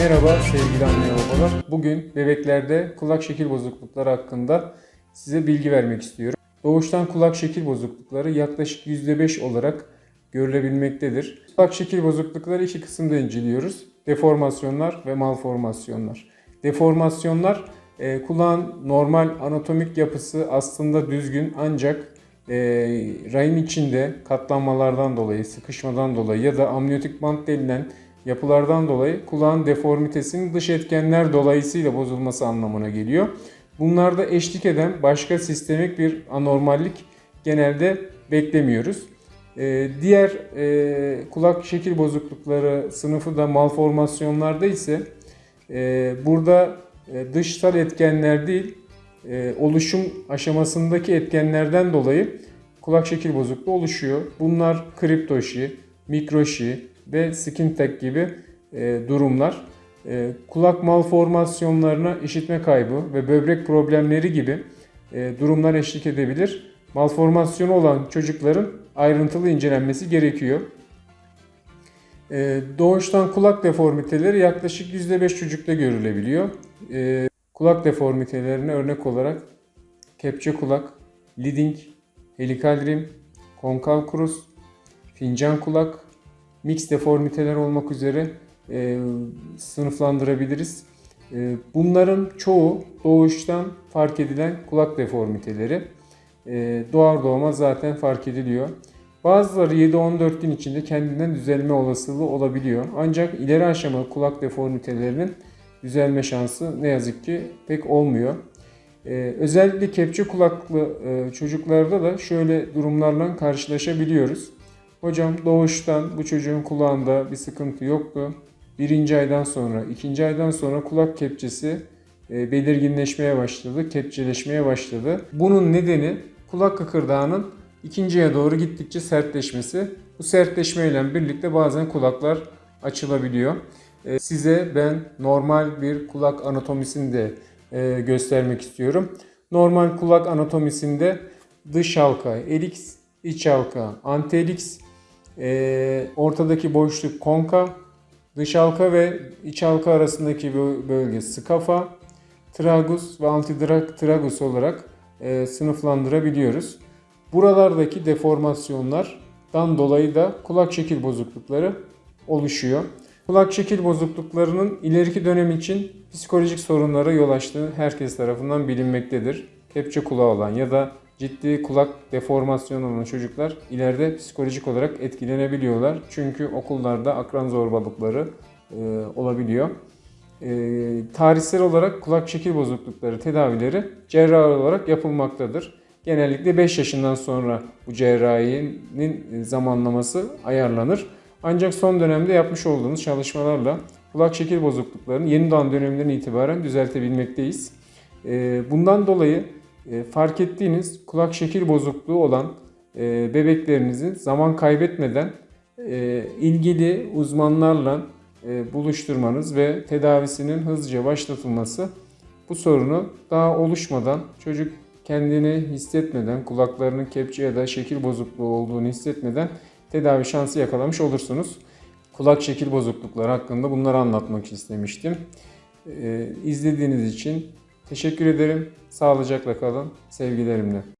Merhaba sevgili anne babalar. Bugün bebeklerde kulak şekil bozuklukları hakkında size bilgi vermek istiyorum. Doğuştan kulak şekil bozuklukları yaklaşık %5 olarak görülebilmektedir. Kulak şekil bozuklukları iki kısımda inceliyoruz. Deformasyonlar ve malformasyonlar. Deformasyonlar e, kulağın normal anatomik yapısı aslında düzgün ancak e, rahim içinde katlanmalardan dolayı, sıkışmadan dolayı ya da amniyotik bant denilen yapılardan dolayı kulağın deformitesinin dış etkenler dolayısıyla bozulması anlamına geliyor. Bunlarda eşlik eden başka sistemik bir anormallik genelde beklemiyoruz. Ee, diğer e, kulak şekil bozuklukları sınıfı da malformasyonlarda ise e, burada e, dışsal etkenler değil e, oluşum aşamasındaki etkenlerden dolayı kulak şekil bozukluğu oluşuyor. Bunlar kriptoşi, mikroşi ve skin tag gibi e, durumlar. E, kulak malformasyonlarına işitme kaybı ve böbrek problemleri gibi e, durumlar eşlik edebilir. Malformasyonu olan çocukların ayrıntılı incelenmesi gerekiyor. E, doğuştan kulak deformiteleri yaklaşık %5 çocukta görülebiliyor. E, kulak deformitelerine örnek olarak kepçe kulak, leading, helikal rim, konkav krus, fincan kulak, mix deformiteler olmak üzere e, sınıflandırabiliriz. E, bunların çoğu doğuştan fark edilen kulak deformiteleri. E, doğar doğmaz zaten fark ediliyor. Bazıları 7-14 gün içinde kendinden düzelme olasılığı olabiliyor. Ancak ileri aşama kulak deformitelerinin düzelme şansı ne yazık ki pek olmuyor. Ee, özellikle kepçe kulaklı e, çocuklarda da şöyle durumlarla karşılaşabiliyoruz. Hocam doğuştan bu çocuğun kulağında bir sıkıntı yoktu. Birinci aydan sonra, ikinci aydan sonra kulak kepçesi e, belirginleşmeye başladı, kepçeleşmeye başladı. Bunun nedeni kulak kıkırdağının ikinciye doğru gittikçe sertleşmesi. Bu sertleşmeyle birlikte bazen kulaklar açılabiliyor. E, size ben normal bir kulak anatomisini de e, göstermek istiyorum. Normal kulak anatomisinde dış halka, eliks, iç halka, anteliks, e, ortadaki boşluk konka, dış halka ve iç halka arasındaki bölge skafa, tragus ve antitragus olarak e, sınıflandırabiliyoruz. Buralardaki deformasyonlardan dolayı da kulak şekil bozuklukları oluşuyor. Kulak şekil bozukluklarının ileriki dönem için psikolojik sorunlara yol açtığı herkes tarafından bilinmektedir. Kepçe kulağı olan ya da ciddi kulak deformasyonu olan çocuklar ileride psikolojik olarak etkilenebiliyorlar. Çünkü okullarda akran zorbalıkları e, olabiliyor. E, tarihsel olarak kulak şekil bozuklukları tedavileri cerrahi olarak yapılmaktadır. Genellikle 5 yaşından sonra bu cerrahinin zamanlaması ayarlanır. Ancak son dönemde yapmış olduğumuz çalışmalarla kulak şekil bozukluklarını yeni doğan döneminden itibaren düzeltebilmekteyiz. Ee, bundan dolayı e, fark ettiğiniz kulak şekil bozukluğu olan e, bebeklerinizi zaman kaybetmeden e, ilgili uzmanlarla buluşturmanız ve tedavisinin hızlıca başlatılması bu sorunu daha oluşmadan çocuk kendini hissetmeden, kulaklarının kepçe ya da şekil bozukluğu olduğunu hissetmeden tedavi şansı yakalamış olursunuz. Kulak şekil bozuklukları hakkında bunları anlatmak istemiştim. Ee, izlediğiniz için teşekkür ederim. Sağlıcakla kalın. Sevgilerimle.